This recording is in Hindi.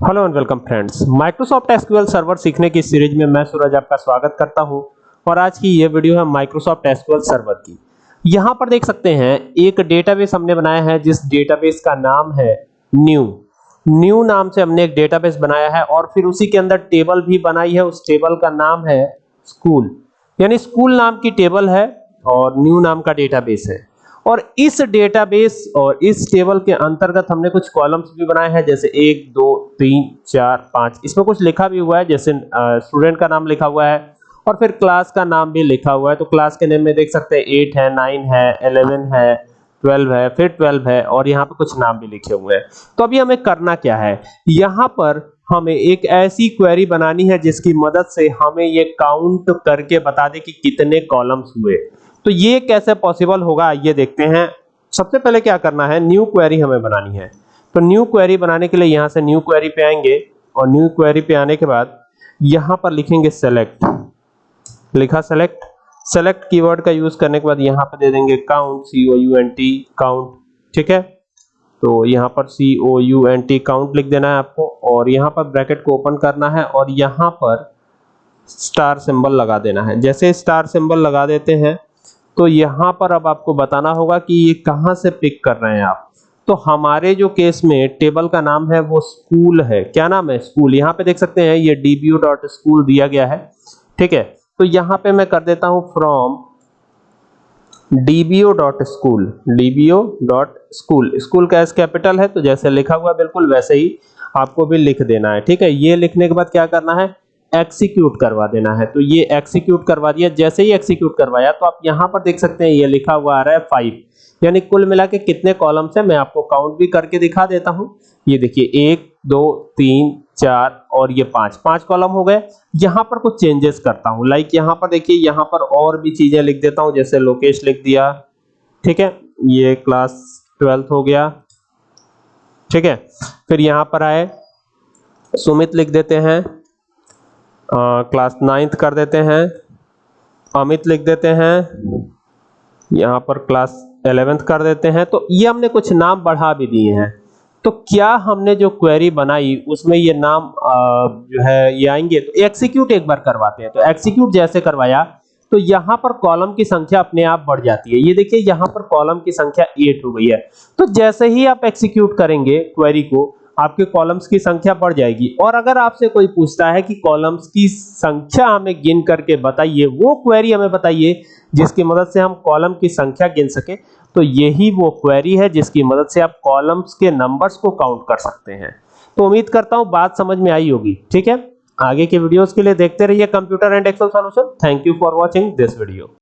Hello and welcome friends Microsoft SQL server सीखने की सीरीज़ में मैं सूरज आपका स्वागत करता हूँ और आज की ये वीडियो है माइक्रोसॉफ्ट एसक्यूएल सर्वर की। यहाँ पर देख सकते हैं, एक डेटाबेस हमने बनाया है जिस डेटाबेस का नाम है न्यू न्यू नाम से हमने एक डेटाबेस बनाया है और फिर उसी के अंदर टेबल भी बनाई है। उस टेबल का नाम है स्कूल यानी स्कूल नाम की टेबल है और न्यू नाम का डेटाबेस है। और इस डेटाबेस और इस टेबल के अंतर्गत हमने कुछ कॉलम्स भी बनाए हैं, जैसे एक, दो, तीन, चार, पाँच। इसमें कुछ लिखा भी हुआ है, जैसे स्टूडेंट का नाम लिखा हुआ है और फिर क्लास का नाम भी लिखा हुआ है। तो क्लास के नेम में देख सकते हैं एट है नाइन है एलेवन है ट्वेल्व है, फिर ट्वेल्व है और यहाँ पे कुछ नाम भी लिखे हुए हैं। तो अभी हमें करना क्या है? यहाँ पर हमें एक ऐसी क्वेरी बनानी है जिसकी मदद से हमें ये काउंट करके बता दे कि कितने कॉलम्स हुए। तो ये कैसे पॉसिबल होगा, ये देखते हैं। सबसे पहले क्या करना है न्यू क्वेरी हमें बनानी है। तो न्यू क्वेरी बनाने के लिए यहाँ से न्यू क्वेरी पे आएँगे और न्यू क्वेरी पे आने के बाद यहाँ पर लिखेंगे सेलेक्ट लिखा सेलेक्ट सेलेक्ट कीवर्ड का यूज़ करने के बाद यहाँ पर दे देंगे count C O U N T count ठीक है? तो यहाँ पर C O U N T count लिख देना है आपको और यहाँ पर ब्रैकेट को ओपन करना है और यहाँ पर स्टार सिंबल लगा देना है। जैसे स्टार सिंबल लगा देते हैं तो यहाँ पर अब आपको बताना होगा कि ये कहाँ से पिक कर रहे हैं आप। तो हमारे जो केस में टेबल का नाम है वो स्कूल है। क्या नाम है? स्कूल यहाँ पे देख सकते हैं, ये dbu.school दिया गया है। ठीक है? तो यहाँ पे मैं कर देता हूँ फ्रॉम dbo.school dbo.school स्कूल का एस कैपिटल है तो जैसे लिखा हुआ बिल्कुल वैसे ही आपको भी लिख देना है। ठीक है? ये लिखने के बाद क्या करना है? एक्सिक्यूट करवा देना है। तो ये एक्सिक्यूट करवा दिया। जैसे ही एक्सिक्यूट करवाया तो आप यहाँ पर देख सकते हैं, ये लिखा हुआ आ रहा है फाइव यानी कुल मिला के कितने कॉलम्स है, मैं आपको काउंट भी करके दिखा देता हूँ। ये देखिए, एक, दो, तीन, चार और ये पाँच। पाँच कॉलम हो गए। यहाँ पर कुछ चेंजेस करता हूँ। लाइक यहाँ पर देखिए, यहाँ पर और भी चीज़ें लिख देता हूँ। जैसे लोकेश लिख दिया। ठीक है? ये क्लास ट्वेल्थ हो गया। ठीक है? फिर यहाँ पर आए। सुमित लिख देते हैं। क्लास नाइन्थ कर देते हैं। अमित लिख देते हैं। यहाँ पर क्लास एलेवेंथ कर देते हैं। तो ये हमने कुछ नाम बढ़ा भी दिए हैं। तो क्या हमने जो क्वेरी बनाई उसमें ये नाम आ, जो है ये आएँगे? तो एक्सिक्यूट एक बार करवाते हैं। तो एक्सिक्यूट जैसे करवाया तो यहाँ पर कॉलम की संख्या अपने आप बढ़ जाती है। ये देखिए यहाँ पर कॉलम की संख्या एट हो गई है। तो जैसे ही आप एक्सिक्यूट करेंगे क्वेरी को आपके कॉलम्स की संख्या बढ़ जाएगी। और अगर आपसे कोई पूछता है कि कॉलम्स की संख्या हमें गिन करके बताइए, वो क्वेरी हमें बताइए, जिसकी मदद से हम कॉलम की संख्या गिन सके तो यही वो क्वेरी है जिसकी मदद से आप कॉलम्स के नंबर्स को काउंट कर सकते हैं। तो उम्मीद करता हूँ बात समझ में आई होगी। ठीक है? आगे के वीडियोस के लिए देखते रहिए computer and Excel solution thank you for watching this video